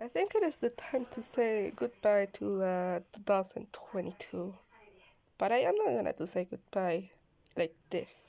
I think it is the time to say goodbye to uh, 2022. But I am not gonna to say goodbye like this.